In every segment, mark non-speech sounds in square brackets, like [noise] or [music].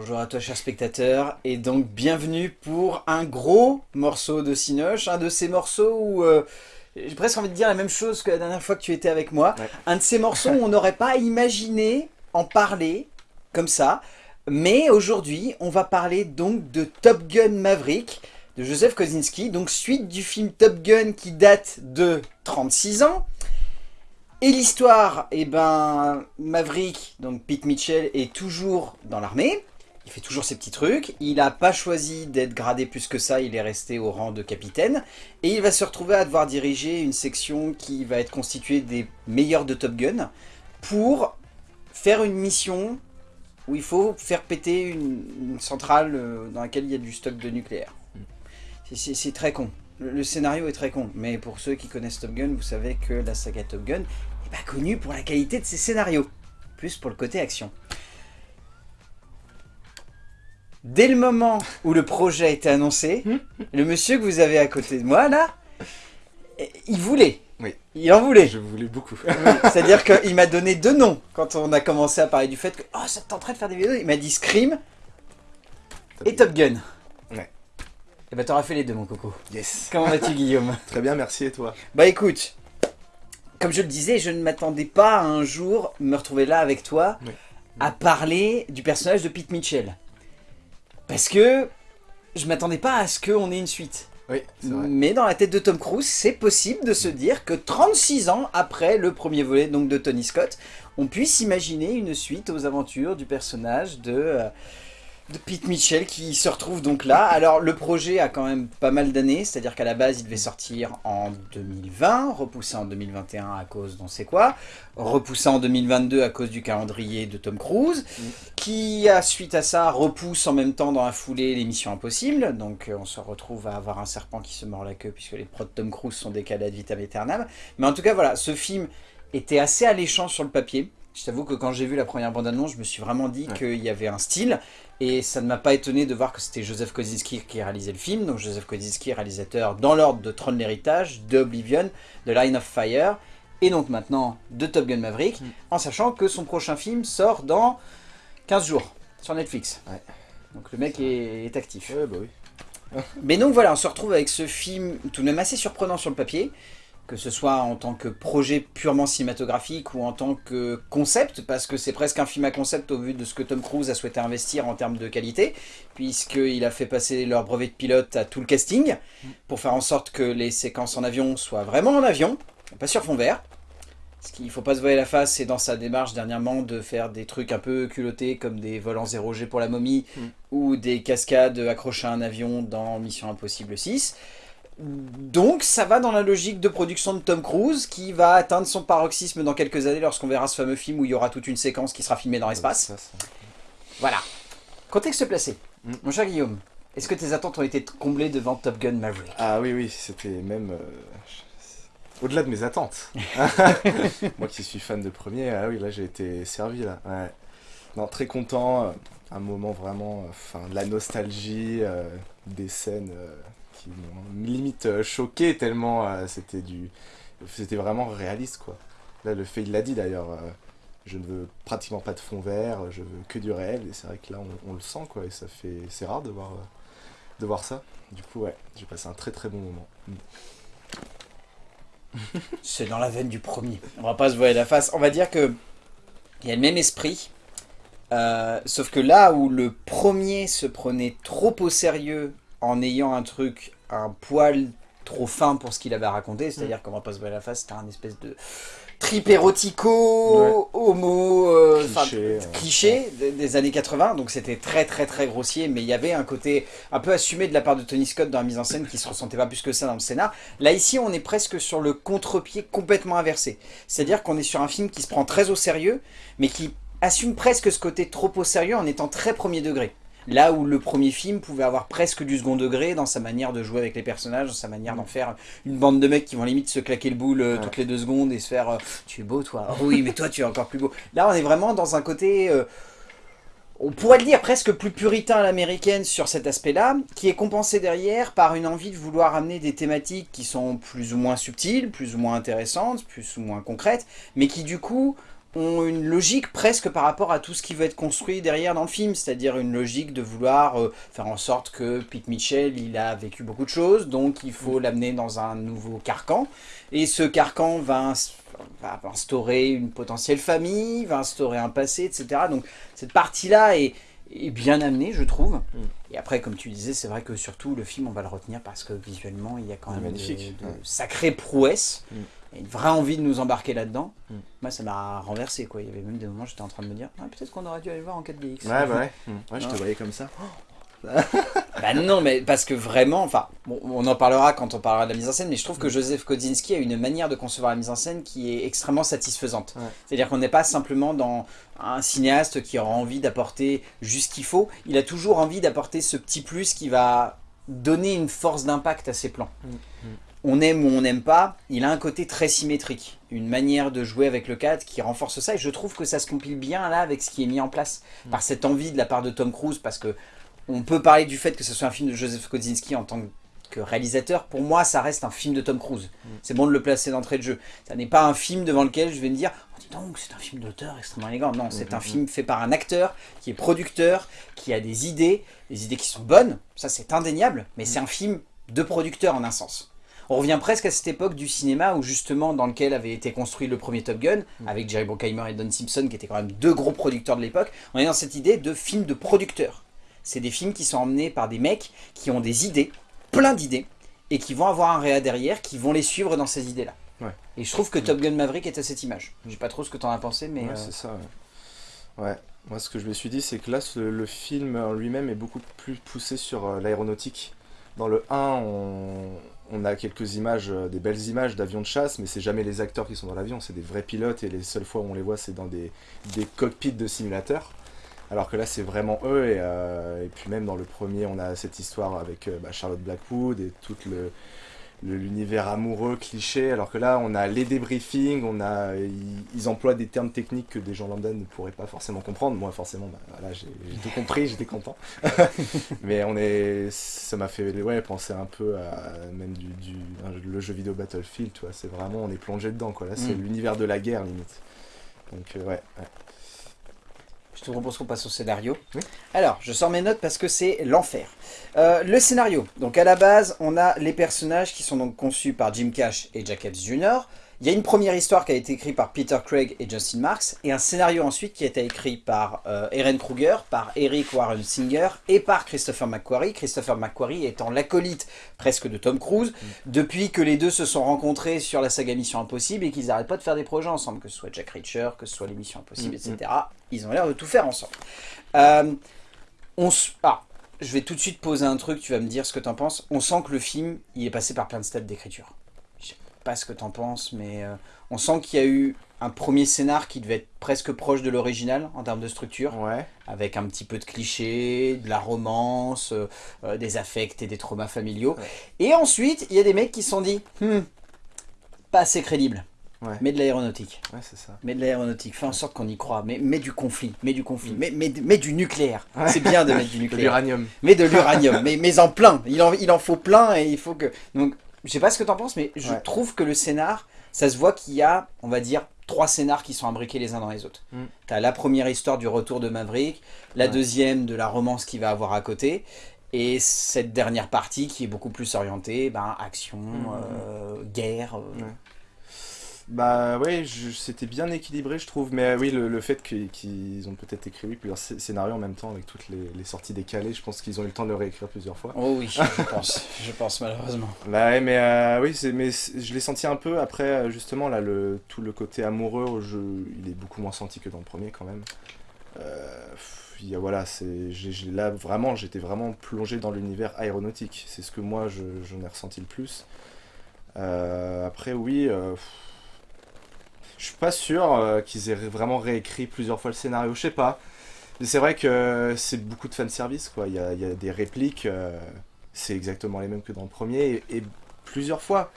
Bonjour à toi cher spectateur, et donc bienvenue pour un gros morceau de Cinoche, un de ces morceaux où euh, j'ai presque envie de dire la même chose que la dernière fois que tu étais avec moi, Ouais. un de ces morceaux où on n'aurait pas imaginé en parler comme ça, mais aujourd'hui on va parler donc de Top Gun Maverick de Joseph Kosinski, donc suite du film Top Gun qui date de 36 ans, et l'histoire, eh ben, Maverick, donc Pete Mitchell, est toujours dans l'armée. Il fait toujours ses petits trucs. Il n'a pas choisi d'être gradé plus que ça. Il est resté au rang de capitaine. Et il va se retrouver à devoir diriger une section qui va être constituée des meilleurs de Top Gun pour faire une mission où il faut faire péter une, centrale euh, dans laquelle il y a du stock de nucléaire. C'est très con. Le, le scénario est très con. Mais pour ceux qui connaissent Top Gun, vous savez que la saga Top Gun n'est pas connue pour la qualité de ses scénarios. Plus pour le côté action. Dès le moment où le projet a été annoncé, [laughs] le monsieur que vous avez à côté de moi, là, eh, il voulait. Oui. Il en voulait. Je voulais beaucoup. Oui, C'est-à-dire qu'il m'a donné deux noms quand on a commencé à parler du fait que « Oh, ça tenterait de faire des vidéos ?» Il m'a dit Scream et Top Gun. Ouais. Et bah t'auras fait les deux, mon coco. Yes. Comment vas-tu, Guillaume? Très bien, merci et toi? Bah écoute, comme je le disais, je ne m'attendais pas à un jour me retrouver là avec toi Oui. à parler du personnage de Pete Mitchell. Parce que je m'attendais pas à ce qu'on ait une suite. Oui, c'est vrai. Mais dans la tête de Tom Cruise, c'est possible de se dire que 36 ans après le premier volet donc de Tony Scott, on puisse imaginer une suite aux aventures du personnage de, euh, de Pete Mitchell qui se retrouve donc là. Alors le projet a quand même pas mal d'années, c'est-à-dire qu'à la base il devait sortir en 2020, repoussé en 2021 à cause d'on sait quoi, repoussé en 2022 à cause du calendrier de Tom Cruise, Mm. qui a suite à ça repousse en même temps dans la foulée les missions impossibles, donc euh, on se retrouve à avoir un serpent qui se mord la queue puisque les prods de Tom Cruise sont décalés ad vitam aeternam. Mais en tout cas voilà, ce film était assez alléchant sur le papier. Je t'avoue que quand j'ai vu la première bande-annonce, je me suis vraiment dit Ouais. qu'il y avait un style, et ça ne m'a pas étonné de voir que c'était Joseph Kosinski qui réalisait le film, donc Joseph Kosinski, réalisateur dans l'ordre de Tron l'héritage, de Oblivion, de Line of Fire, et donc maintenant de Top Gun Maverick, Mm. en sachant que son prochain film sort dans 15 jours sur Netflix. Ouais. Donc le mec est, est actif. Ouais, bah oui. Mais donc voilà, on se retrouve avec ce film tout de même assez surprenant sur le papier, que ce soit en tant que projet purement cinématographique ou en tant que concept, parce que c'est presque un film à concept au vu de ce que Tom Cruise a souhaité investir en termes de qualité, puisqu'il a fait passer leur brevet de pilote à tout le casting, pour faire en sorte que les séquences en avion soient vraiment en avion, pas sur fond vert. Ce qu'il faut pas se voiler la face, c'est dans sa démarche dernièrement de faire des trucs un peu culottés comme des vols en 0G pour la momie Mm. ou des cascades accrochées à un avion dans Mission Impossible 6. Donc ça va dans la logique de production de Tom Cruise qui va atteindre son paroxysme dans quelques années lorsqu'on verra ce fameux film où il y aura toute une séquence qui sera filmée dans l'espace. Voilà. Contexte placé. Mm. Mon cher Guillaume, est-ce que tes attentes ont été comblées devant Top Gun Maverick? Ah oui, oui, c'était même... euh, Au-delà de mes attentes. [laughs] [laughs] Moi qui suis fan de premier, ah oui, là j'ai été servi là. Ouais. Non, très content. euh, Un moment vraiment... euh, Enfin, de la nostalgie, euh, des scènes euh, qui m'ont limite euh, choqué tellement euh, c'était du... C'était vraiment réaliste quoi. Là, le fait, il l'a dit d'ailleurs. euh, je ne veux pratiquement pas de fond vert, je veux que du réel. Et c'est vrai que là, on, le sent, quoi. Et ça fait. C'est rare de voir, de voir ça. Du coup, ouais, j'ai passé un très très bon moment. [laughs] C'est dans la veine du premier. On va pas se voiler la face. On va dire que il y a le même esprit. sauf que là où le premier se prenait trop au sérieux en ayant un truc, un poil trop fin pour ce qu'il avait à raconter, c'est-à-dire qu'on va pas se voiler la face, c'était un espèce de trip érotico, homo, euh, Cliché, des années 80, donc c'était très très très grossier, mais il y avait un côté un peu assumé de la part de Tony Scott dans la mise en scène qui se ressentait pas plus que ça dans le scénar. Là ici on est presque sur le contre-pied complètement inversé, c'est-à-dire qu'on est sur un film qui se prend très au sérieux, mais qui assume presque ce côté trop au sérieux en étant très premier degré. Là où le premier film pouvait avoir presque du second degré dans sa manière de jouer avec les personnages, dans sa manière d'en faire une bande de mecs qui vont limite se claquer le boule euh, Ouais. toutes les deux secondes et se faire euh, Tu es beau toi Oh Oui mais toi tu es encore plus beau ». Là on est vraiment dans un côté... euh, on pourrait le dire presque plus puritain à l'américaine sur cet aspect-là, qui est compensé derrière par une envie de vouloir amener des thématiques qui sont plus ou moins subtiles, plus ou moins intéressantes, plus ou moins concrètes, mais qui du coup ont une logique presque par rapport à tout ce qui va être construit derrière dans le film, c'est-à-dire une logique de vouloir euh, faire en sorte que Pete Mitchell, il a vécu beaucoup de choses, donc il faut l'amener dans un nouveau carcan, et ce carcan va, va instaurer une potentielle famille, va instaurer un passé, etc. Donc cette partie-là est, est, bien amenée, je trouve. Mm. Et après, comme tu disais, c'est vrai que surtout le film, on va le retenir parce que visuellement, il y a quand même de, de sacrées prouesses. Mm une vraie envie de nous embarquer là-dedans. Hmm. Moi, ça m'a renversé, quoi. Il y avait même des moments où j'étais en train de me dire, ah, peut-être qu'on aurait dû aller voir en 4DX. Ouais, bah ouais. Hmm. ouais je te voyais comme ça. [gasps] bah non, mais parce que vraiment, enfin, on en parlera quand on parlera de la mise en scène, mais je trouve que Joseph Kosinski a une manière de concevoir la mise en scène qui est extrêmement satisfaisante. C'est-à-dire qu'on n'est pas simplement dans un cinéaste qui aura envie d'apporter juste ce qu'il faut, il a toujours envie d'apporter ce petit plus qui va donner une force d'impact à ses plans. Hmm on aime ou on n'aime pas, il a un côté très symétrique, une manière de jouer avec le cadre qui renforce ça, et je trouve que ça se compile bien là avec ce qui est mis en place, mm. par cette envie de la part de Tom Cruise, parce que on peut parler du fait que ce soit un film de Joseph Kosinski en tant que réalisateur, pour moi ça reste un film de Tom Cruise. Mm. C'est bon de le placer d'entrée de jeu. Ça n'est pas un film devant lequel je vais me dire oh, dis donc c'est un film d'auteur extrêmement élégant. Non, c'est un mm, film fait par un acteur qui est producteur, qui a des idées, des idées qui sont bonnes, ça c'est indéniable, mais c'est un film de producteur en un sens. On revient presque à cette époque du cinéma où justement dans lequel avait été construit le premier Top Gun, mm. avec Jerry Bruckheimer et Don Simpson qui étaient quand même deux gros producteurs de l'époque. On est dans cette idée de film de producteur. C'est des films qui sont emmenés par des mecs qui ont des idées, plein d'idées, et qui vont avoir un réa derrière, qui vont les suivre dans ces idées-là. Et je trouve que Top Gun Maverick est à cette image. Je sais pas trop ce que tu en as pensé, mais... Ouais, euh, c'est ça, ouais. Moi, ce que je me suis dit, c'est que là, le film en lui-même est beaucoup plus poussé sur euh, l'aéronautique. Dans le 1, on, a quelques images, euh, des belles images d'avions de chasse, mais c'est jamais les acteurs qui sont dans l'avion, c'est des vrais pilotes, et les seules fois où on les voit, c'est dans des, cockpits de simulateurs. Alors que là, c'est vraiment eux, et, euh, puis même dans le premier, on a cette histoire avec euh, bah, Charlotte Blackwood et tout le, l'univers amoureux, cliché, alors que là, on a les débriefings, on a, ils, emploient des termes techniques que des gens lambda ne pourraient pas forcément comprendre. Moi, forcément, bah, j'ai tout compris, j'étais content. [laughs] Mais on est, ça m'a fait ouais, penser un peu à même du, le jeu vidéo Battlefield, tu vois, c'est vraiment, on est plongé dedans, quoi. Là, c'est mm. l'univers de la guerre, limite. Donc, euh, ouais. Je te propose qu'on passe au scénario. Alors, je sors mes notes parce que c'est l'enfer. Euh, le scénario. Donc à la base, on a les personnages qui sont donc conçus par Jim Cash et Jack Epps Jr. Il y a une première histoire qui a été écrite par Peter Craig et Justin Marks, et un scénario ensuite qui a été écrit par euh, Erin Kruger, par Eric Warren Singer et par Christopher McQuarrie. Christopher McQuarrie étant l'acolyte presque de Tom Cruise, mm. depuis que les deux se sont rencontrés sur la saga Mission Impossible et qu'ils n'arrêtent pas de faire des projets ensemble, que ce soit Jack Reacher, que ce soit les Missions Impossibles, mm, etc. Mm. Ils ont l'air de tout faire ensemble. Euh, on ah, je vais tout de suite poser un truc, tu vas me dire ce que tu en penses. On sent que le film, il est passé par plein de stades d'écriture pas ce que t'en penses, mais euh, on sent qu'il y a eu un premier scénar qui devait être presque proche de l'original en termes de structure, ouais. avec un petit peu de clichés, de la romance, euh, euh, des affects et des traumas familiaux. Et ensuite, il y a des mecs qui se sont dit, hmm, pas assez crédible. Mais de l'aéronautique. Ouais, c'est ça. Mais de l'aéronautique. Fais en sorte qu'on y croit. Mais, mais du conflit. Mais du conflit. Mm. Mais, mais, du nucléaire. C'est bien de mettre du [laughs] nucléaire. de l'uranium. Mais de l'uranium. mais, mais en plein. Il en, il en faut plein et il faut que... Donc, je sais pas ce que t'en penses, mais je trouve que le scénar, ça se voit qu'il y a, on va dire, trois scénars qui sont imbriqués les uns dans les autres. Mm. T'as la première histoire du retour de Maverick, la deuxième de la romance qu'il va avoir à côté, et cette dernière partie qui est beaucoup plus orientée, ben, action, mm, mm, euh, guerre. Euh, bah ouais, c'était bien équilibré je trouve, mais euh, oui, le, fait qu'ils ont peut-être écrit plusieurs scénarios en même temps avec toutes les, sorties décalées, je pense qu'ils ont eu le temps de le réécrire plusieurs fois. Oh oui, je [laughs] pense, je pense malheureusement. Bah ouais, mais euh, oui, mais je l'ai senti un peu après, euh, justement, là, le, tout le côté amoureux au jeu, il est beaucoup moins senti que dans le premier quand même. Euh, voilà, c'est là vraiment, j'étais vraiment plongé dans l'univers aéronautique, c'est ce que moi j'en ai ressenti le plus. après oui... Je suis pas sûr euh, qu'ils aient vraiment réécrit plusieurs fois le scénario, je sais pas. Mais c'est vrai que c'est beaucoup de fanservice, quoi. Il y a, y a des répliques, euh, c'est exactement les mêmes que dans le premier, et, plusieurs fois.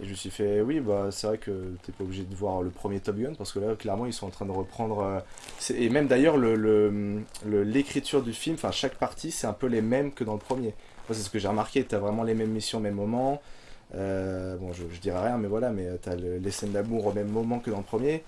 Et je me suis fait, oui, bah c'est vrai que t'es pas obligé de voir le premier Top Gun, parce que là, clairement, ils sont en train de reprendre... Euh, et même d'ailleurs, l'écriture du film, enfin chaque partie, c'est un peu les mêmes que dans le premier. C'est ce que j'ai remarqué, t'as vraiment les mêmes missions au même moment, euh, bon, je, je, dirais rien, mais voilà, mais t'as les scènes d'amour au même moment que dans le premier.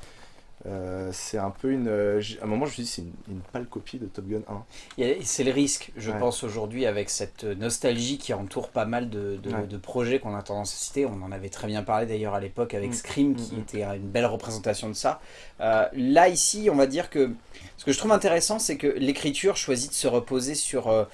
Euh, c'est un peu une... euh, à un moment, je me suis dit, c'est une, une pâle copie de Top Gun 1. Et C'est le risque, je Ouais. pense, aujourd'hui, avec cette nostalgie qui entoure pas mal de, de- Ouais. de projets qu'on a tendance à citer. On en avait très bien parlé d'ailleurs à l'époque avec Mm. Scream, qui Mm, mm. était une belle représentation de ça. Euh, là, ici, on va dire que ce que je trouve intéressant, c'est que l'écriture choisit de se reposer sur euh,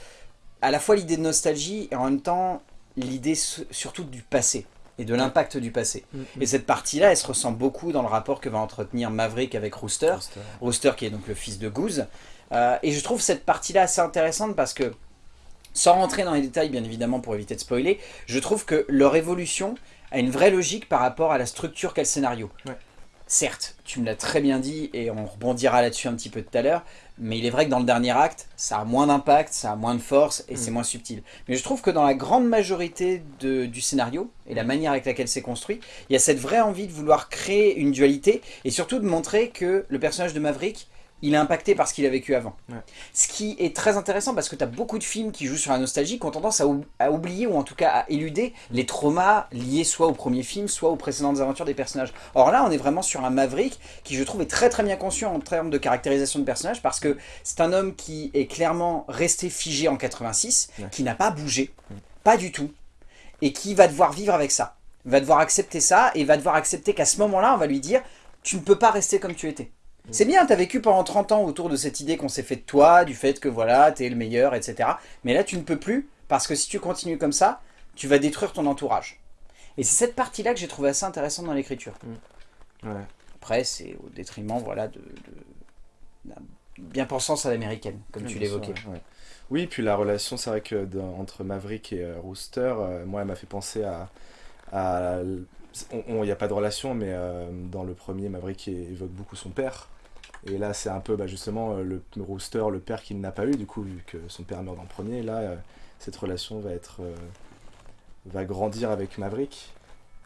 à la fois l'idée de nostalgie et en même temps l'idée surtout du passé et de l'impact du passé. Et cette partie-là, elle se ressent beaucoup dans le rapport que va entretenir Maverick avec Rooster. Rooster qui est donc le fils de Goose. Euh, et je trouve cette partie-là assez intéressante parce que, sans rentrer dans les détails bien évidemment pour éviter de spoiler, je trouve que leur évolution a une vraie logique par rapport à la structure qu'a le scénario. Ouais. Certes, tu me l'as très bien dit et on rebondira là-dessus un petit peu tout à l'heure, mais il est vrai que dans le dernier acte, ça a moins d'impact, ça a moins de force et Mm. c'est moins subtil. Mais je trouve que dans la grande majorité de- du scénario et la manière avec laquelle c'est construit, il y a cette vraie envie de vouloir créer une dualité et surtout de montrer que le personnage de Maverick, il est impacté par ce qu'il a vécu avant. Ouais. Ce qui est très intéressant parce que tu as beaucoup de films qui jouent sur la nostalgie qui ont tendance à, ou- à oublier ou en tout cas à éluder les traumas liés soit au premier film, soit aux précédentes aventures des personnages. Or là, on est vraiment sur un Maverick qui, je trouve, est très très bien conscient en termes de caractérisation de personnage parce que c'est un homme qui est clairement resté figé en 86, Ouais. qui n'a pas bougé, pas du tout, et qui va devoir vivre avec ça. Va devoir accepter ça et va devoir accepter qu'à ce moment-là, on va lui dire tu ne peux pas rester comme tu étais. C'est bien, t'as vécu pendant 30 ans autour de cette idée qu'on s'est fait de toi, du fait que voilà, t'es le meilleur, etc. Mais là, tu ne peux plus, parce que si tu continues comme ça, tu vas détruire ton entourage. Et c'est cette partie-là que j'ai trouvé assez intéressante dans l'écriture. Ouais. Après, c'est au détriment, voilà, de, de- bien-pensance à l'américaine, comme tu l'évoquais. ouais. Oui, puis la relation, c'est vrai que entre Maverick et euh, Rooster, euh, moi, elle m'a fait penser à. à il n'y a pas de relation, mais euh, dans le premier, Maverick évoque beaucoup son père. Et là, c'est un peu bah, justement euh, le Rooster, le père qu'il n'a pas eu, du coup, vu que son père meurt le premier. Là, euh, cette relation va être. euh, va grandir avec Maverick.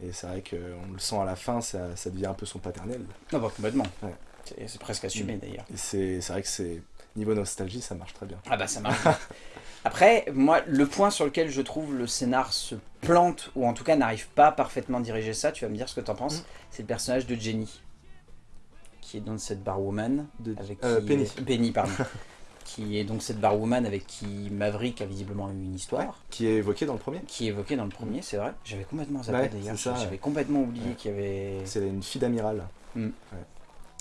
Et c'est vrai qu'on le sent à la fin, ça, ça devient un peu son paternel. Non, bah, complètement. Ouais. C'est- presque assumé Mm. d'ailleurs. C'est vrai que c'est. Niveau nostalgie, ça marche très bien. Ah bah ça marche. [laughs] Après, moi, le point sur lequel je trouve le scénar se plante, ou en tout cas n'arrive pas parfaitement à diriger ça, tu vas me dire ce que t'en penses, Mm. c'est le personnage de Jenny, qui est donc cette barwoman, De- avec euh, qui... Penny. Penny, pardon. [laughs] qui est donc cette barwoman avec qui Maverick a visiblement eu une histoire, Qui est évoqué dans le premier. qui est évoquée dans le premier, c'est vrai. J'avais complètement zappé d'ailleurs, j'avais oublié qu'il y avait... C'est une fille d'amiral.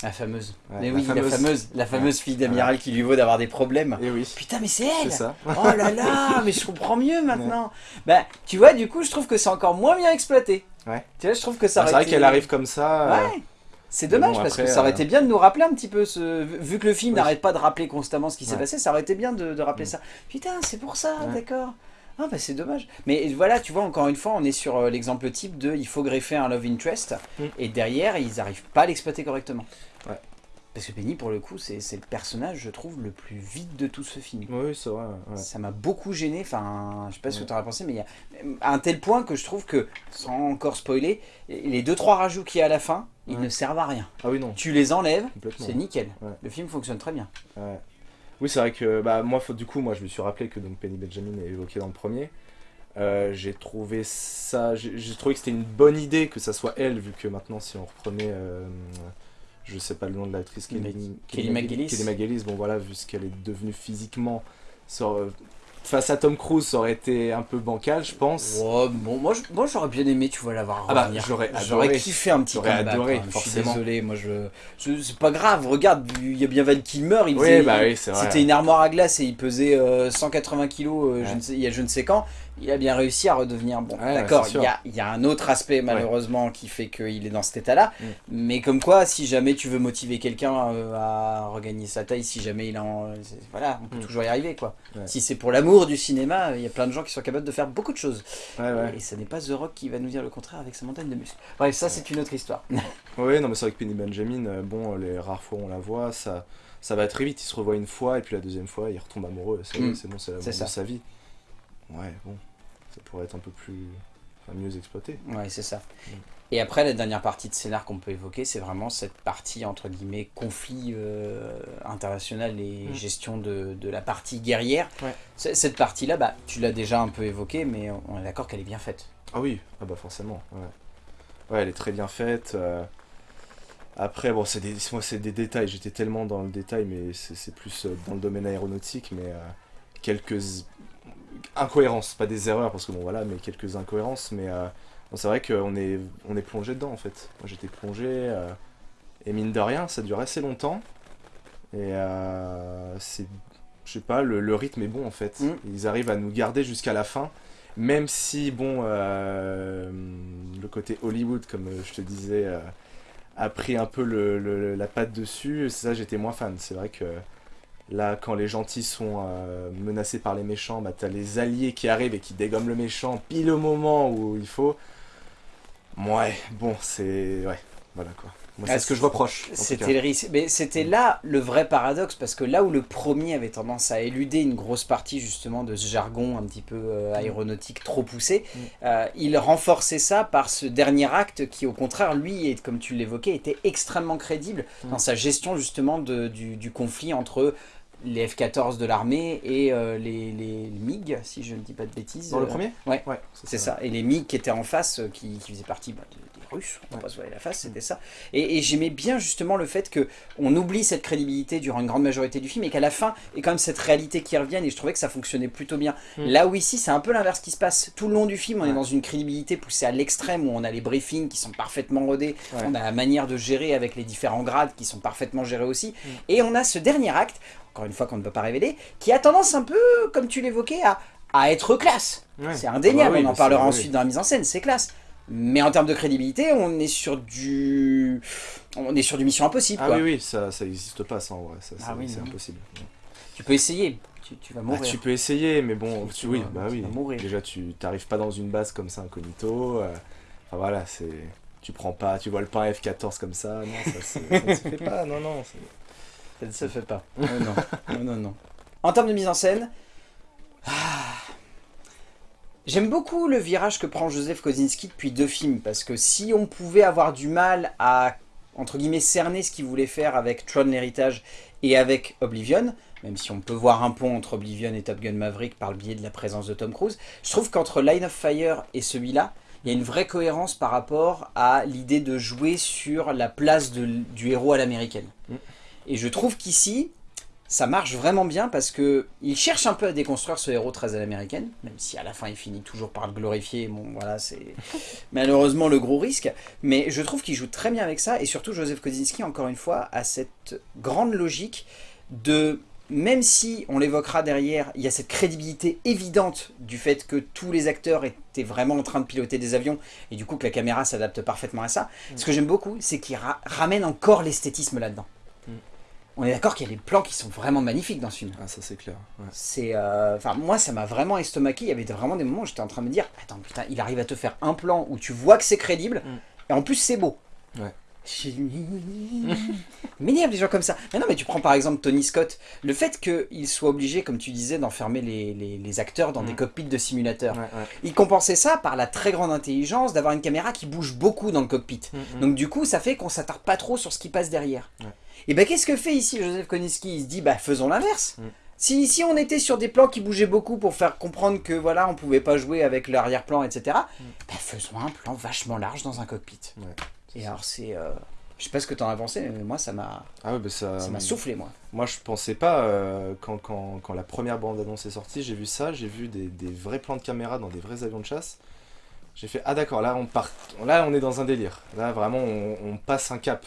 La fameuse. Ouais, mais la oui, la fameuse. fameuse, la fameuse fille d'amiral qui lui vaut d'avoir des problèmes. Et oui, Putain, mais c'est elle ça. Oh là là, [laughs] mais je comprends mieux maintenant. Bah, tu vois, du coup, je trouve que c'est encore moins bien exploité. Ouais. Tu vois, je trouve que ça Ah, C'est vrai été- qu'elle arrive comme ça. euh, Ouais. C'est dommage bon, parce après, que ça aurait euh, été bien de nous rappeler un petit peu ce. Vu que le film Oui. n'arrête pas de rappeler constamment ce qui s'est Ouais. passé, ça aurait été bien de, de rappeler Mm. ça. Putain, c'est pour ça, Ouais. d'accord. Ah bah c'est dommage. Mais voilà, tu vois, encore une fois, on est sur euh, l'exemple type de il faut greffer un love interest Mm. et derrière, ils n'arrivent pas à l'exploiter correctement. Ouais. Parce que Penny, pour le coup, c'est le personnage, je trouve, le plus vide de tout ce film. Oui, c'est vrai. ouais. Ça m'a beaucoup gêné, enfin, je sais pas ce que tu en as pensé, mais il y a à un tel point que je trouve que, sans encore spoiler, les deux trois rajouts qu'il y a à la fin, ils ne servent à rien. Ah oui, non, Tu les enlèves, c'est nickel. Le film fonctionne très bien. Oui, c'est vrai que bah, moi, faut- du coup, moi, je me suis rappelé que donc, Penny Benjamin est évoqué dans le premier. Euh, j'ai trouvé ça, j'ai j'ai trouvé que c'était une bonne idée que ça soit elle, vu que maintenant, si on reprenait, euh, je sais pas le nom de l'actrice, Kelly, Kelly McGillis. Kelly McGillis, bon voilà, vu ce qu'elle est devenue physiquement, face à Tom Cruise, ça aurait été un peu bancal, je pense. Oh, bon, moi, j'aurais bien aimé, tu vois, la voir Ah bah, j'aurais J'aurais kiffé un petit J'aurais comeback, adoré, quand même. Je suis forcément. désolé, moi je, c'est pas grave. Regarde, il y a bien Val Kilmer, il Oui, faisait- bah oui. C'était une armoire à glace et il pesait euh, 180 kilos euh, je ne sais- il y a je ne sais quand. Il a bien réussi à redevenir bon. Ouais, D'accord, il y a, il y a un autre aspect malheureusement qui fait qu'il est dans cet état-là. Mm. Mais comme quoi, si jamais tu veux motiver quelqu'un euh, à regagner sa taille, si jamais il en... Voilà, on peut Mm. toujours y arriver quoi. Ouais. Si c'est pour l'amour du cinéma, il y a plein de gens qui sont capables de faire beaucoup de choses. Et ce n'est pas The Rock qui va nous dire le contraire avec sa montagne de muscles. Bref, ça c'est une autre histoire. [laughs] Oui, non, mais c'est vrai que Penny Benjamin, euh, bon, les rares fois où on la voit, ça, ça va très vite. Il se revoit une fois, et puis la deuxième fois, il retombe amoureux. C'est Mm. bon, c'est l'amour de sa vie. Ouais, bon, ça pourrait être un peu plus. enfin, mieux exploité. Ouais, c'est ça. Mm. Et après, la dernière partie de scénar qu'on peut évoquer, c'est vraiment cette partie, entre guillemets, conflit euh, international et Mm. gestion de, de la partie guerrière. Ouais. Cette partie-là, bah, tu l'as déjà un peu évoquée, mais on est d'accord qu'elle est bien faite. Ah oui, ah bah forcément, ouais. Ouais, elle est très bien faite. euh, Après, bon, c'est des, moi, c'est des détails. J'étais tellement dans le détail, mais c'est plus euh, dans le domaine aéronautique. Mais euh, quelques incohérences, pas des erreurs, parce que bon, voilà, mais quelques incohérences. Mais euh, c'est vrai qu'on est, on est plongé dedans, en fait. Moi, j'étais plongé. euh, et mine de rien, ça dure assez longtemps. Et euh, c'est. Je sais pas, le, le rythme est bon, en fait. Mm. Ils arrivent à nous garder jusqu'à la fin. Même si, bon, le côté Hollywood, comme je te disais, a pris un peu le, le- la patte dessus, ça j'étais moins fan. C'est vrai que là, quand les gentils sont euh, menacés par les méchants, bah, t'as les alliés qui arrivent et qui dégomment le méchant pile au moment où il faut. Ouais, bon, c'est. Ouais, voilà quoi. Moi, Ah, c'est ce que je reproche. C'était le risque. Mais c'était là le vrai paradoxe, parce que là où le premier avait tendance à éluder une grosse partie justement de ce jargon un petit peu euh, aéronautique trop poussé, Mm. euh, il renforçait ça par ce dernier acte qui au contraire, lui, comme tu l'évoquais, était extrêmement crédible Mm. dans sa gestion justement de- du, du conflit entre les F-14 de l'armée et euh, les, les MiG, si je ne dis pas de bêtises. Dans le Euh, premier? Ouais. Ouais, c'est ça. Et les MiG qui étaient en face, euh, qui, qui faisaient partie bah, des, des Russes, on va Ouais. pas se voiler la face, c'était ça. Et, et j'aimais bien justement le fait que on oublie cette crédibilité durant une grande majorité du film et qu'à la fin, il y a quand même cette réalité qui revienne et je trouvais que ça fonctionnait plutôt bien. Mm. Là où ici, c'est un peu l'inverse qui se passe. Tout le long du film, on est dans une crédibilité poussée à l'extrême où on a les briefings qui sont parfaitement rodés, Ouais. on a la manière de gérer avec les différents grades qui sont parfaitement gérés aussi. Mm. Et on a ce dernier acte, encore une fois qu'on ne peut pas révéler, qui a tendance un peu, comme tu l'évoquais, à, à être classe. Ouais. C'est indéniable, Ah bah oui, on en parlera ensuite oui. dans la mise en scène, c'est classe. Mais en termes de crédibilité, on est sur du, on est sur du Mission Impossible. Ah quoi. oui, oui, ça, ça existe pas ça en vrai. Ça, Ah oui, c'est impossible. Tu peux essayer, tu, tu vas Ah, mourir. tu peux essayer, mais bon, Tu tu, vas- oui, bah tu oui. vas mourir. Déjà, tu t'arrives pas dans une base comme ça incognito. euh, enfin voilà, c'est. Tu prends pas, tu vois le pain F14 comme ça, non, ça, ça ne se fait pas, non, non. Ça ne se fait pas. Oh non. non, [laughs] non, non. En termes de mise en scène, ah, j'aime beaucoup le virage que prend Joseph Kosinski depuis deux films, parce que si on pouvait avoir du mal à, entre guillemets, cerner ce qu'il voulait faire avec Tron l'héritage et avec Oblivion, même si on peut voir un pont entre Oblivion et Top Gun Maverick par le biais de la présence de Tom Cruise, je trouve qu'entre Line of Fire et celui-là, il y a une vraie cohérence par rapport à l'idée de jouer sur la place de- du héros à l'américaine. Mm. Et je trouve qu'ici, ça marche vraiment bien parce que il cherche un peu à déconstruire ce héros très à l'américaine, même si à la fin il finit toujours par le glorifier. Bon, voilà, c'est [laughs] malheureusement le gros risque. Mais je trouve qu'il joue très bien avec ça et surtout Joseph Kosinski, encore une fois, a cette grande logique de même si on l'évoquera derrière, il y a cette crédibilité évidente du fait que tous les acteurs étaient vraiment en train de piloter des avions et du coup que la caméra s'adapte parfaitement à ça. Ce que j'aime beaucoup, c'est qu'il ra- ramène encore l'esthétisme là-dedans. On est d'accord qu'il y a des plans qui sont vraiment magnifiques dans ce film. Ah, ça c'est clair. ouais. C'est, euh, moi, ça m'a vraiment estomaqué. Il y avait vraiment des moments où j'étais en train de me dire, attends, putain, il arrive à te faire un plan où tu vois que c'est crédible, Mm. et en plus c'est beau. Ouais. [laughs] M'énerve des gens comme ça. Mais non, mais tu prends par exemple Tony Scott, le fait qu'il soit obligé, comme tu disais, d'enfermer les, les- les acteurs dans Mm. des cockpits de simulateurs. Ouais, ouais. Il compensait ça par la très grande intelligence d'avoir une caméra qui bouge beaucoup dans le cockpit. Mm, mm. Donc du coup, ça fait qu'on s'attarde pas trop sur ce qui passe derrière. Ouais. Et ben qu'est-ce que fait ici Joseph Koniski? Il se dit, bah faisons l'inverse. Mm. Si, si on était sur des plans qui bougeaient beaucoup pour faire comprendre que voilà, on pouvait pas jouer avec l'arrière-plan, etc. bah, faisons un plan vachement large dans un cockpit. Et alors c'est, euh, je sais pas ce que t'en as pensé, mais moi ça m'a, Ah ouais, bah ça. soufflé moi. Moi, je pensais pas, euh, quand, quand, quand la première bande-annonce est sortie, j'ai vu ça, j'ai vu des, des vrais plans de caméra dans des vrais avions de chasse. J'ai fait, ah d'accord, là on, part, là on est dans un délire. Là vraiment on, on passe un cap.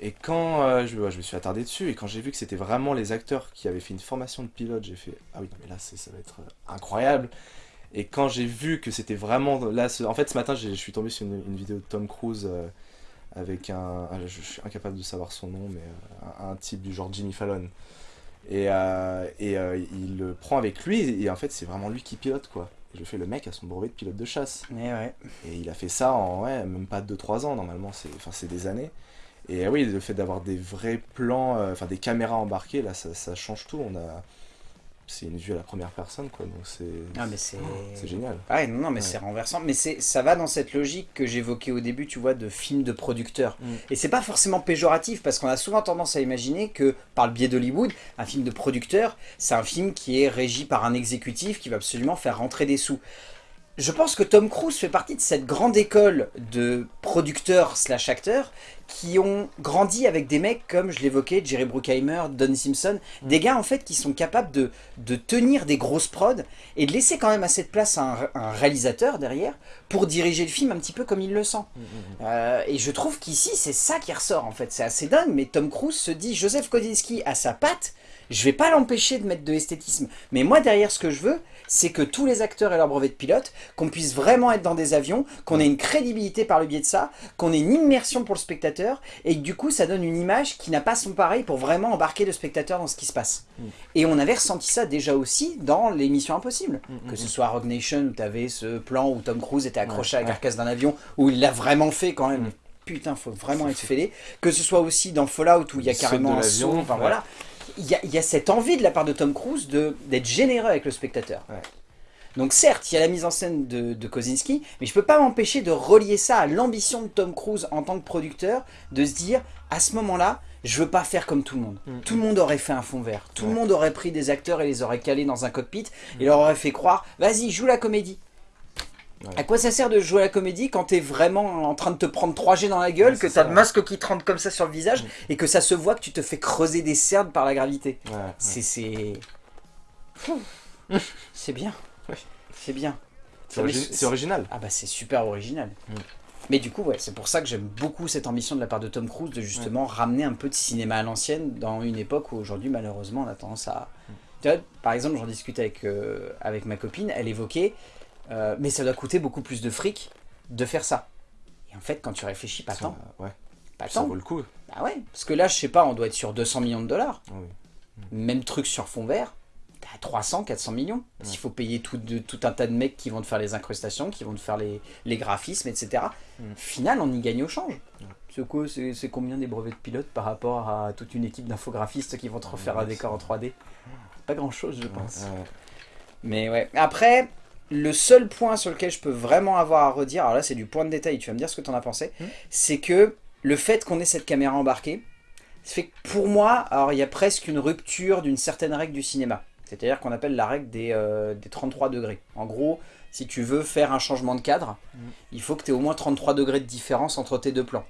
Et quand euh, je, ouais, je me suis attardé dessus, et quand j'ai vu que c'était vraiment les acteurs qui avaient fait une formation de pilote, j'ai fait, ah oui, non, mais là ça va être euh, incroyable. Et quand j'ai vu que c'était vraiment. Là, ce- en fait, ce matin, je suis tombé sur une, une vidéo de Tom Cruise euh, avec un. ah, Je, suis incapable de savoir son nom, mais euh, un, un type du genre Jimmy Fallon. Et, euh, et il le prend avec lui, et en fait, c'est vraiment lui qui pilote, quoi. Et je fais le mec à son brevet de pilote de chasse. Mais ouais. Et il a fait ça en ouais, même pas 2-3 ans, normalement, c'est enfin, c'est des années. Et oui, le fait d'avoir des vrais plans, enfin des caméras embarquées, là, ça, ça change tout. On a. C'est une vue à la première personne, quoi. Donc c'est. Ah mais c'est, génial. Ah ouais, non, non, mais Ouais. c'est renversant. Mais c'est, ça va dans cette logique que j'évoquais au début, tu vois, de film de producteur. Mm. Et c'est pas forcément péjoratif parce qu'on a souvent tendance à imaginer que, par le biais d'Hollywood, un film de producteur, c'est un film qui est régi par un exécutif qui va absolument faire rentrer des sous. Je pense que Tom Cruise fait partie de cette grande école de producteurs slash acteurs qui ont grandi avec des mecs comme, je l'évoquais, Jerry Bruckheimer, Don Simpson, des gars en fait qui sont capables de, de tenir des grosses prods et de laisser quand même assez de place à un, un réalisateur derrière pour diriger le film un petit peu comme il le sent. Euh, et je trouve qu'ici c'est ça qui ressort en fait, c'est assez dingue, mais Tom Cruise se dit, Joseph Kosinski a sa patte, je vais pas l'empêcher de mettre de l'esthétisme, mais moi derrière ce que je veux, c'est que tous les acteurs aient leur brevet de pilote, qu'on puisse vraiment être dans des avions, qu'on ait une crédibilité par le biais de ça, qu'on ait une immersion pour le spectateur, et que du coup ça donne une image qui n'a pas son pareil pour vraiment embarquer le spectateur dans ce qui se passe. Mm. Et on avait ressenti ça déjà aussi dans l'émission Impossible, Mm, que mm, ce mm. soit Rogue Nation où tu avais ce plan où Tom Cruise était accroché à la Ouais. carcasse d'un avion, où il l'a vraiment fait quand même. Mm. Putain, faut vraiment être fêlé. Que ce soit aussi dans Fallout où il y a carrément un saut, enfin ouais. voilà. Il y, a, il y a cette envie de la part de Tom Cruise de- d'être généreux avec le spectateur. Ouais. Donc certes, il y a la mise en scène de, de Kosinski, mais je peux pas m'empêcher de relier ça à l'ambition de Tom Cruise en tant que producteur, de se dire, à ce moment-là, je veux pas faire comme tout le monde. Mm. Tout le monde aurait fait un fond vert. Tout le monde aurait pris des acteurs et les aurait calés dans un cockpit, et leur aurait fait croire, vas-y, joue la comédie. Ouais. À quoi ça sert de jouer la comédie quand t'es vraiment en train de te prendre 3G dans la gueule, Ouais, que t'as le masque qui te rentre comme ça sur le visage, Mm. et que ça se voit que tu te fais creuser des cernes par la gravité Ouais. C'est... [laughs] C'est bien. C'est bien. Origi- c'est original. Ah bah c'est super original. Mm. Mais du coup, ouais, c'est pour ça que j'aime beaucoup cette ambition de la part de Tom Cruise de justement ramener un peu de cinéma à l'ancienne dans une époque où aujourd'hui, malheureusement, on a tendance à... Mm. Tu vois, par exemple, j'en discutais avec, euh, avec ma copine, elle évoquait, euh, mais ça doit coûter beaucoup plus de fric de faire ça. Et en fait, quand tu réfléchis, pas Ça, tant. ouais. Pas Ça tant. vaut le coup. Bah ouais, parce que là, je sais pas, on doit être sur 200 millions de dollars. Ah oui. Même truc sur fond vert, t'as 300, 400 millions. Parce qu'il faut payer tout, de- tout un tas de mecs qui vont te faire les incrustations, qui vont te faire les, les graphismes, etc. Mm. Final, on y gagne au change. C'est quoi C'est combien des brevets de pilote par rapport à toute une équipe d'infographistes qui vont te refaire un décor en 3D Pas grand chose, je pense. ouais. Mais ouais. Après, le seul point sur lequel je peux vraiment avoir à redire, alors là c'est du point de détail, tu vas me dire ce que t'en as pensé, Hmm. c'est que le fait qu'on ait cette caméra embarquée, ça fait que pour moi, alors il y a presque une rupture d'une certaine règle du cinéma. C'est-à-dire qu'on appelle la règle des, euh, des 33 degrés. En gros, si tu veux faire un changement de cadre, Hmm. il faut que tu aies au moins 33 degrés de différence entre tes deux plans.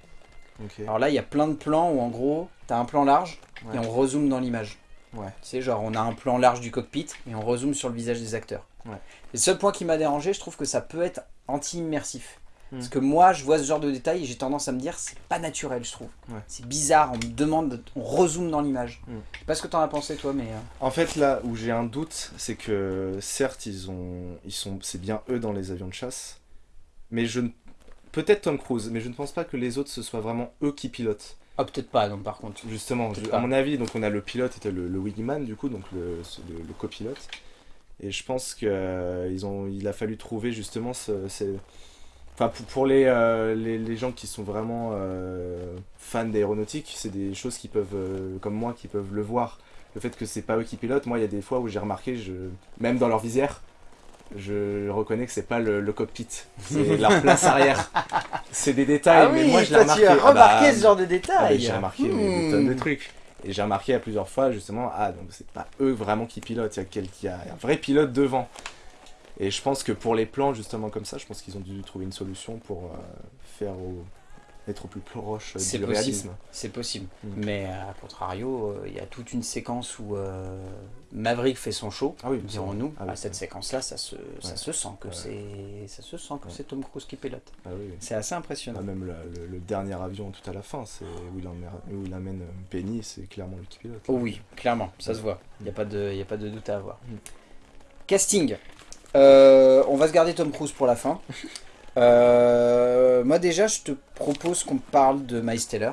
Alors là, il y a plein de plans où en gros, tu as un plan large et on rezoome dans l'image. Ouais. Tu sais, genre on a un plan large du cockpit et on rezoome sur le visage des acteurs. Ouais. Le seul point qui m'a dérangé, je trouve que ça peut être anti-immersif. Hmm. Parce que moi, je vois ce genre de détails et j'ai tendance à me dire, c'est pas naturel, je trouve. Ouais. C'est bizarre, on me demande, on rezoome dans l'image. Hmm. Je sais pas ce que t'en as pensé, toi, mais... euh, En fait, là où j'ai un doute, c'est que certes, ils ont, ils sont, c'est bien eux dans les avions de chasse, mais je ne, peut-être Tom Cruise, mais je ne pense pas que les autres ce soit vraiment eux qui pilotent. Ah, peut-être pas, non, par contre. Justement, je- à mon avis, donc on a le pilote, était le, le wingman du coup, donc le, le, le copilote, et je pense que euh, il a fallu trouver justement ce, Enfin, pour, pour les, euh, les, les gens qui sont vraiment euh, fans d'aéronautique, c'est des choses qui peuvent, euh, comme moi, qui peuvent le voir. Le fait que c'est pas eux qui pilotent, moi, il y a des fois où j'ai remarqué, je, même dans leur visière, je reconnais que c'est pas le, le cockpit, c'est [laughs] leur place arrière. C'est des détails, mais moi, je l'ai Ah remarqué. tu as Ah bah, remarqué ce genre de ah bah, détails. j'ai remarqué des, des Hmm. tonnes de trucs. Et j'ai remarqué à plusieurs fois, justement, ah, donc c'est pas eux vraiment qui pilotent, il y a, quel- il y a un vrai pilote devant. Et je pense que pour les plans, justement, comme ça, je pense qu'ils ont dû trouver une solution pour euh, faire au- être au plus proche euh, du possible. réalisme. C'est possible. Mm. Mais à contrario, euh, il y a toute une séquence où euh, Maverick fait son show, Ah oui, dirons-nous. Ah oui, à cette séquence-là, ça se, ça se sent que Ouais. c'est, ça se sent que Ouais. c'est Tom Cruise qui pilote. Ah. C'est assez impressionnant. Ah, même le, le- le dernier avion tout à la fin, c'est où il, emmène, où il amène euh, Penny, c'est clairement lui qui pilote. Oh oui, clairement, ça se voit. Il n'y a, pas de- y a pas de doute à avoir. Mm. Casting. Euh, on va se garder Tom Cruise pour la fin. [laughs] Euh, moi déjà, je te propose qu'on parle de Miles Teller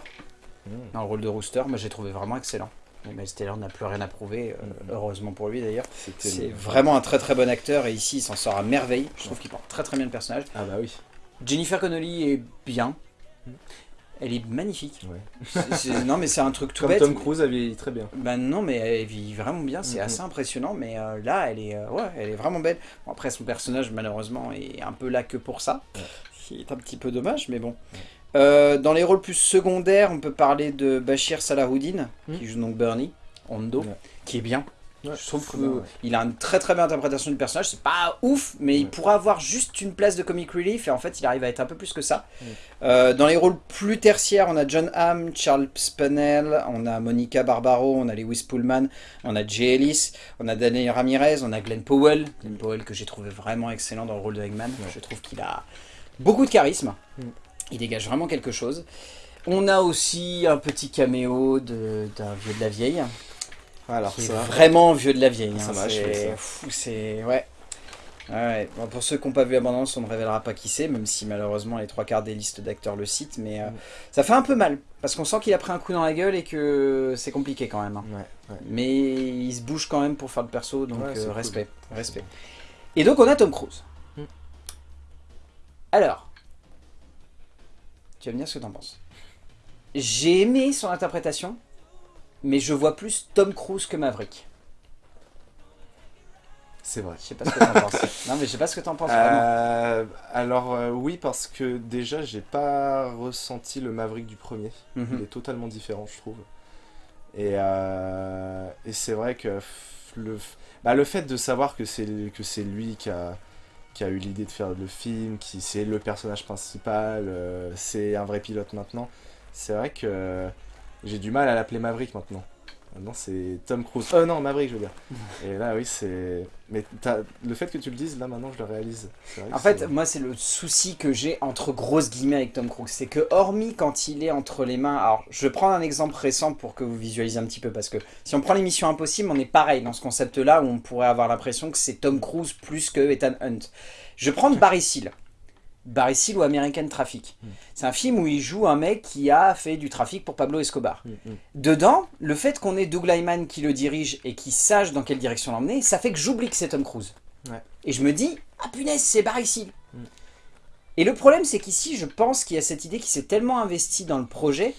Mmh. dans le rôle de Rooster. Moi, j'ai trouvé vraiment excellent. Miles Teller n'a plus rien à prouver, euh, Mm. heureusement pour lui d'ailleurs. C'est vraiment un très très bon acteur et ici il s'en sort à merveille. Je trouve qu'il porte très très bien le personnage. Ah bah oui. Jennifer Connelly est bien. Elle est magnifique. Ouais. C'est- c'est- non mais c'est un truc tout Comme bête. Tom Cruise a vieilli très bien. Ben non, mais elle vit vraiment bien, c'est assez impressionnant, mais euh, là, elle est, euh, ouais, elle est vraiment belle. Bon, après, son personnage, malheureusement, est un peu là que pour ça, Ouais. ce qui est un petit peu dommage, mais bon. Euh, dans les rôles plus secondaires, on peut parler de Bashir Salahuddin, Mhm. qui joue donc Bernie, Hondo, qui est bien. Ouais, je trouve très bien, ouais. qu'il a une très très belle interprétation du personnage. C'est pas ouf, mais il pourrait avoir juste une place de comic relief et en fait il arrive à être un peu plus que ça. Euh, dans les rôles plus tertiaires, on a John Hamm, Charles Spannell, on a Monica Barbaro, on a Lewis Pullman, on a Jay Ellis, on a Daniel Ramirez, on a Glenn Powell. Glenn Powell que j'ai trouvé vraiment excellent dans le rôle de Eggman. Je trouve qu'il a beaucoup de charisme. Mm. Il dégage vraiment quelque chose. On a aussi un petit caméo d'un vieux de la vieille. Alors qui est ça, vraiment vieux de la vieille. Ça hein. C'est. Ouais. Ouais, ouais. Bon, pour ceux qui n'ont pas vu Abondance, on ne révélera pas qui c'est, même si malheureusement les trois quarts des listes d'acteurs le citent, mais euh, Mm. ça fait un peu mal, parce qu'on sent qu'il a pris un coup dans la gueule et que c'est compliqué quand même. hein. ouais, ouais. Mais il se bouge quand même pour faire le perso, donc euh, cool. respect, respect. Et donc on a Tom Cruise. Mm. Alors, tu vas me dire ce que t'en penses. J'ai aimé son interprétation, mais je vois plus Tom Cruise que Maverick. c'est vrai. Je sais pas ce que t'en penses. [laughs] Non mais je sais pas ce que t'en penses vraiment. Euh, alors euh, oui parce que déjà j'ai pas ressenti le Maverick du premier. Il Mhm. est totalement différent je trouve. Et, euh, et c'est vrai que le, bah, le fait de savoir que c'est que c'est lui qui a, qui a eu l'idée de faire le film, qui c'est le personnage principal, c'est un vrai pilote maintenant, c'est vrai que j'ai du mal à l'appeler Maverick maintenant. Maintenant c'est Tom Cruise. Oh non Maverick je veux dire. [laughs] Et là oui c'est... Mais le fait que tu le dises là maintenant je le réalise. Vrai En fait, moi, c'est le souci que j'ai entre grosses guillemets avec Tom Cruise. C'est que, hormis quand il est entre les mains. Alors, je vais prendre un exemple récent pour que vous visualisiez un petit peu. Parce que si on prend les missions impossibles, on est pareil dans ce concept-là où on pourrait avoir l'impression que c'est Tom Cruise plus que Ethan Hunt. Je vais prendre Barry Seal. Barry Seal ou American Traffic. Mm. C'est un film où il joue un mec qui a fait du trafic pour Pablo Escobar. Mm, mm. Dedans, le fait qu'on ait Doug Lyman qui le dirige et qui sache dans quelle direction l'emmener, ça fait que j'oublie que c'est Tom Cruise. Ouais. Et je me dis, ah punaise, c'est Barry Seal. Mm. Et le problème, c'est qu'ici, je pense qu'il y a cette idée qui s'est tellement investi dans le projet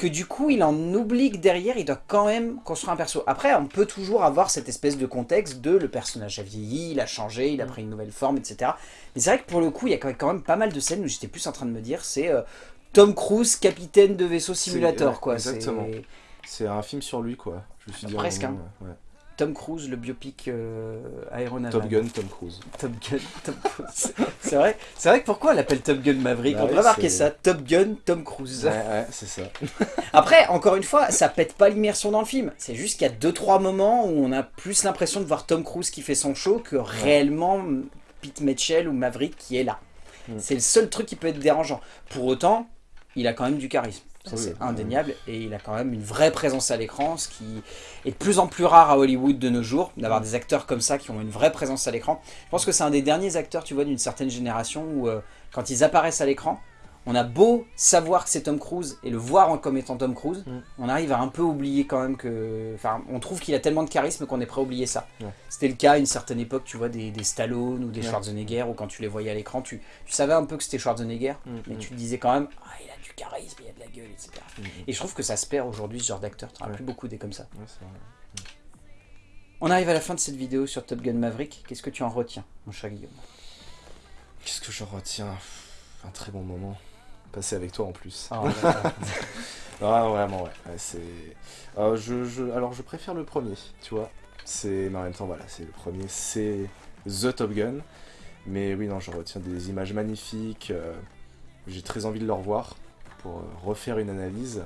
que du coup, il en oublie que derrière, il doit quand même construire un perso. Après, on peut toujours avoir cette espèce de contexte de le personnage a vieilli, il a changé, il a Mm. pris une nouvelle forme, etc. Mais c'est vrai que pour le coup, il y a quand même pas mal de scènes où j'étais plus en train de me dire, c'est euh, Tom Cruise, capitaine de vaisseau simulator, ouais, quoi. exactement. C'est- un film sur lui quoi. Je me suis dit à un Presque, ouais. Tom Cruise, le biopic euh. Top Gun Tom Cruise. Top Gun, Tom Cruise. [laughs] C'est vrai, c'est vrai que pourquoi on l'appelle Top Gun Maverick Bah On oui, c'est- ça, Top Gun, Tom Cruise. Ouais, ouais, c'est ça. [laughs] Après, encore une fois, ça pète pas l'immersion dans le film. C'est juste qu'il y a 2-3 moments où on a plus l'impression de voir Tom Cruise qui fait son show que réellement Pete Mitchell ou Maverick qui est là. Mm. C'est le seul truc qui peut être dérangeant. Pour autant, il a quand même du charisme. Ça, Oui, c'est oui. indéniable. Et il a quand même une vraie présence à l'écran, ce qui est de plus en plus rare à Hollywood de nos jours, d'avoir des acteurs comme ça qui ont une vraie présence à l'écran. Je pense que c'est un des derniers acteurs, tu vois, d'une certaine génération où, euh, quand ils apparaissent à l'écran, on a beau savoir que c'est Tom Cruise et le voir comme étant Tom Cruise, Mm. on arrive à un peu oublier quand même que... Enfin, on trouve qu'il a tellement de charisme qu'on est prêt à oublier ça. Ouais. C'était le cas à une certaine époque, tu vois, des, des Stallone ou des Ouais. Schwarzenegger, où quand tu les voyais à l'écran, tu, tu savais un peu que c'était Schwarzenegger, Mm, mais mm. tu te disais quand même, ah, il a du charisme, il a de la gueule, etc. Et je trouve que ça se perd aujourd'hui, ce genre d'acteur. Tu n'en as plus beaucoup des comme ça. Ouais. On arrive à la fin de cette vidéo sur Top Gun Maverick. Qu'est-ce que tu en retiens, mon cher Guillaume? Qu'est-ce que je retiens? Un très bon moment. Passé avec toi en plus. Ah, [laughs] ouais. Ah, vraiment, ouais. ouais, c'est... Euh, je, je- Alors, je préfère le premier, tu vois. C'est... Mais en même temps, voilà, c'est le premier, c'est The Top Gun. Mais oui, non, je retiens des images magnifiques. euh, J'ai très envie de le revoir pour euh, refaire une analyse.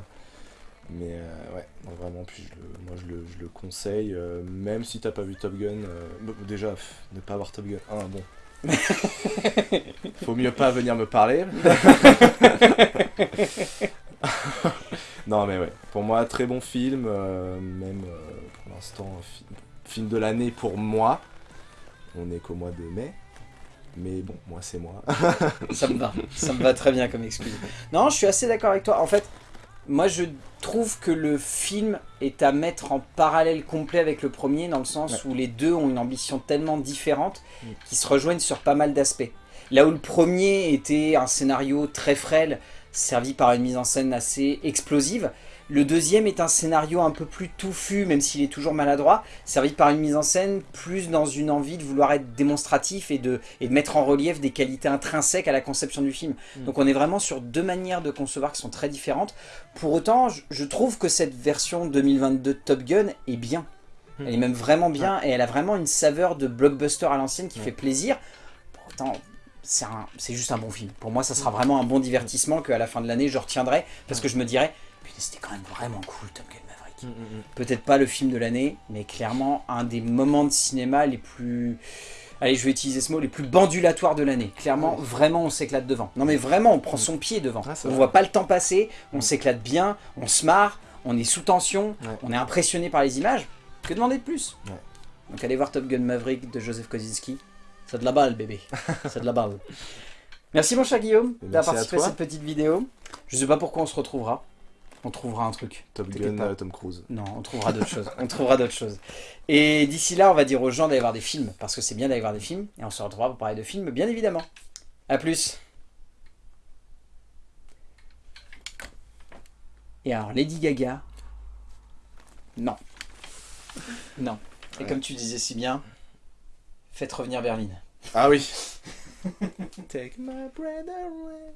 Mais euh, ouais, non, vraiment, puis je le- moi je le, je le conseille, euh, même si t'as pas vu Top Gun. euh, déjà, pff, ne pas avoir Top Gun. Ah, bon. [laughs] Faut mieux pas venir me parler. [laughs] non mais ouais, pour moi très bon film, euh, même euh, pour l'instant fi- film de l'année pour moi. On est qu'au mois de mai, mais bon, moi c'est moi. ça me va. Ça me va très bien comme excuse. Non, je suis assez d'accord avec toi. En fait, moi je trouve que le film est à mettre en parallèle complet avec le premier, dans le sens où les deux ont une ambition tellement différente Mm. qu'ils se rejoignent sur pas mal d'aspects. Là où le premier était un scénario très frêle, servi par une mise en scène assez explosive, le deuxième est un scénario un peu plus touffu, même s'il est toujours maladroit, servi par une mise en scène plus dans une envie de vouloir être démonstratif et de, et de mettre en relief des qualités intrinsèques à la conception du film. Mm. Donc on est vraiment sur deux manières de concevoir qui sont très différentes. Pour autant, je, je trouve que cette version 2022 de Top Gun est bien. Elle est même vraiment bien et elle a vraiment une saveur de blockbuster à l'ancienne qui Ouais. fait plaisir. Pourtant, c'est un- c'est juste un bon film. Pour moi, ça sera vraiment un bon divertissement qu'à la fin de l'année, je retiendrai parce que je me dirais, putain, c'était quand même vraiment cool Top Gun Maverick. Peut-être pas le film de l'année, mais clairement un des moments de cinéma les plus... Allez, je vais utiliser ce mot, les plus bandulatoires de l'année. Clairement, vraiment, on s'éclate devant. Non mais vraiment, on prend son pied devant. Ouais, c'est on voit pas le temps passer, on Mm. s'éclate bien, on se marre, on est sous tension, Ouais. on est impressionné par les images. Que demander de plus? Donc allez voir Top Gun Maverick de Joseph Kosinski. C'est de la balle, bébé. [laughs] C'est de la balle. Merci mon cher Guillaume d'avoir à participé à, toi. cette petite vidéo. Je sais pas pourquoi on se retrouvera. On trouvera un truc. Top T'inquiète Gun, pas. euh, Tom Cruise. Non, on trouvera d'autres [laughs] choses. On trouvera d'autres choses. Et d'ici là, on va dire aux gens d'aller voir des films, parce que c'est bien d'aller voir des films, et on se retrouvera pour parler de films, bien évidemment. A plus Et alors, Lady Gaga? Non. Non. Et Ouais. comme tu disais si bien, faites revenir Berlin. Ah oui. [laughs] Take my breath away.